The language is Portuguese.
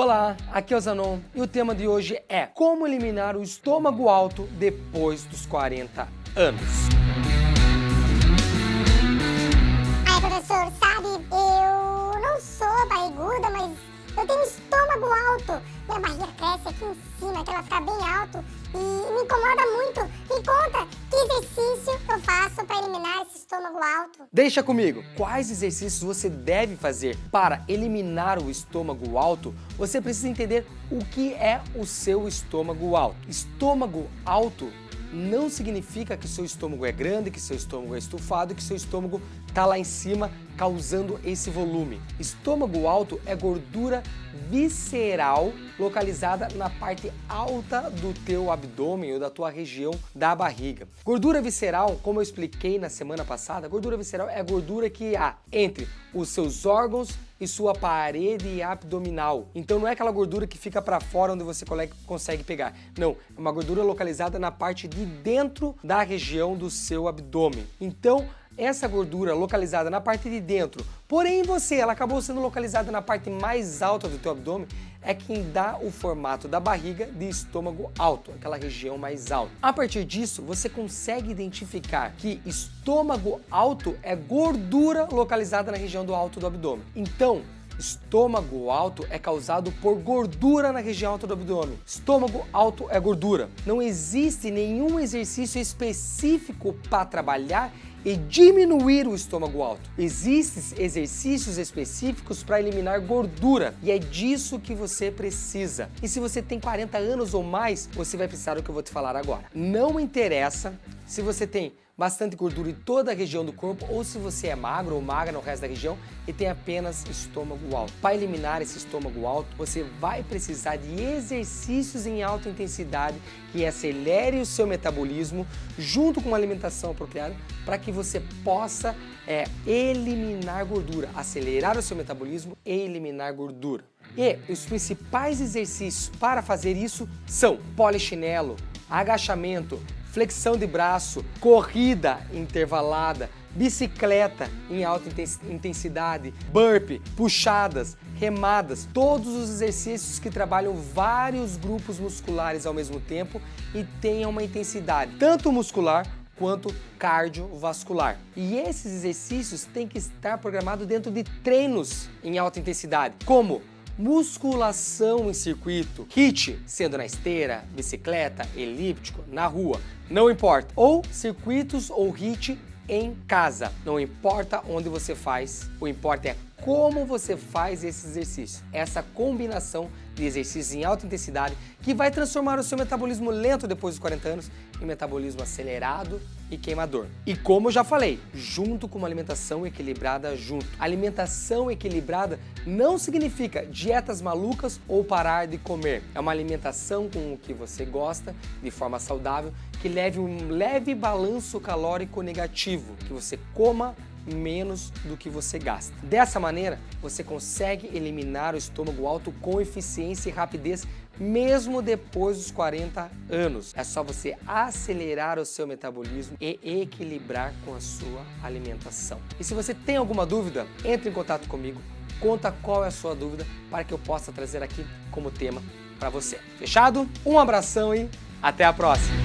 Olá, aqui é o Zanon e o tema de hoje é como eliminar o estômago alto depois dos 40 anos. Ai, professor, sabe, eu não sou barriguda, mas eu tenho estômago alto. Minha barriga cresce aqui em cima, que ela fica bem alto e me incomoda muito. Me conta, que exercício alto? Deixa comigo, quais exercícios você deve fazer para eliminar o estômago alto? Você precisa entender o que é o seu estômago alto. Estômago alto não significa que seu estômago é grande, que seu estômago é estufado, que seu estômago está lá em cima causando esse volume. Estômago alto é gordura visceral localizada na parte alta do teu abdômen ou da tua região da barriga. Gordura visceral, como eu expliquei na semana passada, gordura visceral é a gordura que há entre os seus órgãos e sua parede abdominal. Então não é aquela gordura que fica para fora onde você consegue pegar. Não, é uma gordura localizada na parte de dentro da região do seu abdômen. Então essa gordura localizada na parte de dentro, porém você, ela acabou sendo localizada na parte mais alta do teu abdômen, é quem dá o formato da barriga de estômago alto, aquela região mais alta. A partir disso, você consegue identificar que estômago alto é gordura localizada na região do alto do abdômen. Então, Estômago alto é causado por gordura na região alta do abdômen. Estômago alto é gordura. Não existe nenhum exercício específico para trabalhar e diminuir o estômago alto. Existem exercícios específicos para eliminar gordura e é disso que você precisa. E se você tem 40 anos ou mais, você vai precisar do que eu vou te falar agora. Não interessa se você tem bastante gordura em toda a região do corpo ou se você é magro ou magra no resto da região e tem apenas estômago alto. Para eliminar esse estômago alto, você vai precisar de exercícios em alta intensidade que acelere o seu metabolismo junto com uma alimentação apropriada para que você possa é, eliminar gordura, acelerar o seu metabolismo e eliminar gordura. E os principais exercícios para fazer isso são polichinelo, agachamento, flexão de braço, corrida intervalada, bicicleta em alta intensidade, burpee, puxadas, remadas, todos os exercícios que trabalham vários grupos musculares ao mesmo tempo e tenham uma intensidade tanto muscular quanto cardiovascular. E esses exercícios têm que estar programados dentro de treinos em alta intensidade, como musculação em circuito, HIIT, sendo na esteira, bicicleta, elíptico, na rua, não importa. Ou circuitos ou HIIT em casa, não importa onde você faz, o importa é como você faz esse exercício. Essa combinação de exercícios em alta intensidade que vai transformar o seu metabolismo lento depois dos 40 anos em metabolismo acelerado e queimador. E como eu já falei, junto com uma alimentação equilibrada junto. Alimentação equilibrada não significa dietas malucas ou parar de comer. É uma alimentação com o que você gosta, de forma saudável, que leve um leve balanço calórico negativo, que você coma menos do que você gasta. Dessa maneira, você consegue eliminar o estômago alto com eficiência e rapidez mesmo depois dos 40 anos. É só você acelerar o seu metabolismo e equilibrar com a sua alimentação. E se você tem alguma dúvida, entre em contato comigo, conta qual é a sua dúvida para que eu possa trazer aqui como tema para você. Fechado? Um abração e até a próxima!